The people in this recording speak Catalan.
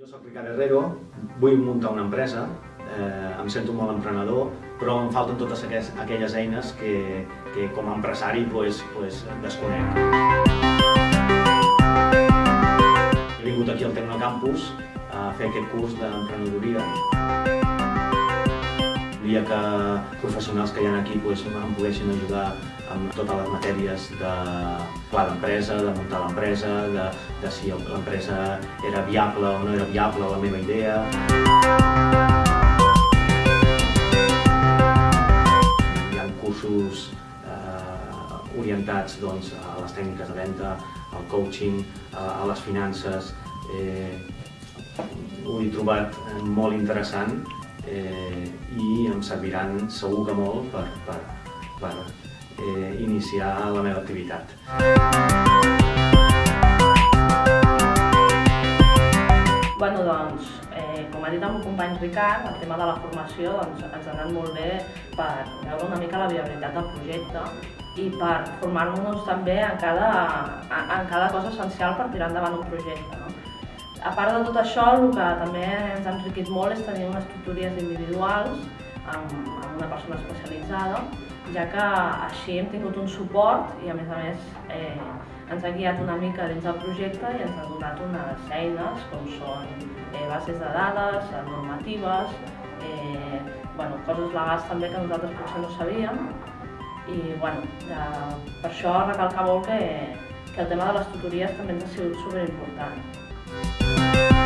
Jo sóc Ricard Herrero, vull muntar una empresa, eh, em sento molt emprenedor, però em falten totes aquelles, aquelles eines que, que com a empresari pues, pues, desconec. He vingut aquí al Tecnocampus a fer aquest curs d'emprenedoria. Volia que professionals que hi ha aquí pues, em poguessin ajudar amb totes les matèries de pla d'empresa, de muntar l'empresa, de, de si l'empresa era viable o no era viable la meva idea. Hi ha cursos eh, orientats doncs, a les tècniques de venda, al coaching, a, les finances. Eh, ho he trobat molt interessant eh, i em serviran segur que molt per, per, per eh, iniciar la meva activitat. Bueno, doncs, eh, com ha dit el meu company Ricard, el tema de la formació doncs, ens ha anat molt bé per veure una mica la viabilitat del projecte i per formar-nos també en cada, en cada cosa essencial per tirar endavant un projecte. No? A part de tot això, el que també ens ha enriquit molt és tenir unes tutories individuals amb, amb una persona especialitzada, ja que així hem tingut un suport i a més a més eh, ens ha guiat una mica dins del projecte i ens ha donat unes eines com són eh, bases de dades, normatives, eh, bueno, coses legals també que nosaltres potser no sabíem i bueno, de, per això recalcar molt que, que el tema de les tutories també ens ha sigut superimportant.